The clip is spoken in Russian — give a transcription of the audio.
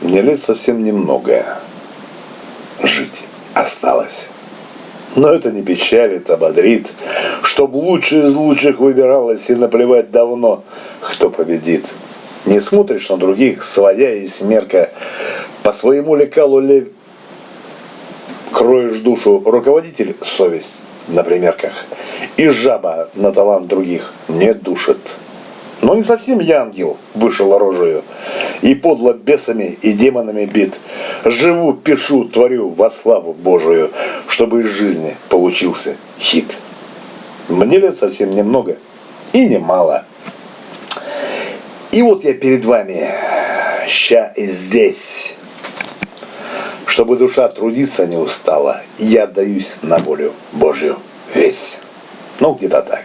Мне лет совсем немного жить осталось. Но это не печалит, а бодрит, Чтоб лучший из лучших выбиралось И наплевать давно, кто победит. Не смотришь на других, своя и смерка, По своему лекалу ли кроешь душу, Руководитель — совесть на примерках, И жаба на талант других не душит. Но не совсем я ангел, вышел оружию, И подло бесами и демонами бит. Живу, пишу, творю во славу Божию, Чтобы из жизни получился хит. Мне лет совсем немного и немало. И вот я перед вами, ща и здесь. Чтобы душа трудиться не устала, я отдаюсь на волю Божью весь. Ну, где-то так.